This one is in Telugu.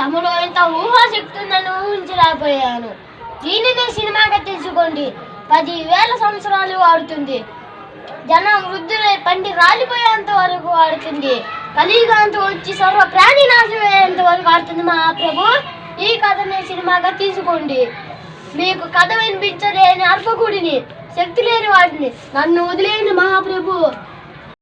తమలో ఇంత ఊహాశక్తి ఊహించలేకపోయాను దీనిని సినిమాగా తీసుకోండి పది వేల సంవత్సరాలు వాడుతుంది. జనం వృద్ధులై పండి రాలిపోయేంత వరకు వాడుతుంది. కలియుగాంత వచ్చి సర్వ ప్రాణి నాశమయ్యేంత వరకు ఆడుతుంది మా ప్రభు ఈ కథని సినిమాగా తీసుకోండి మీకు కథ వినిపించలేని అర్పకుడిని శక్తి లేని వాడిని నన్ను వదిలేని మహాప్రభు.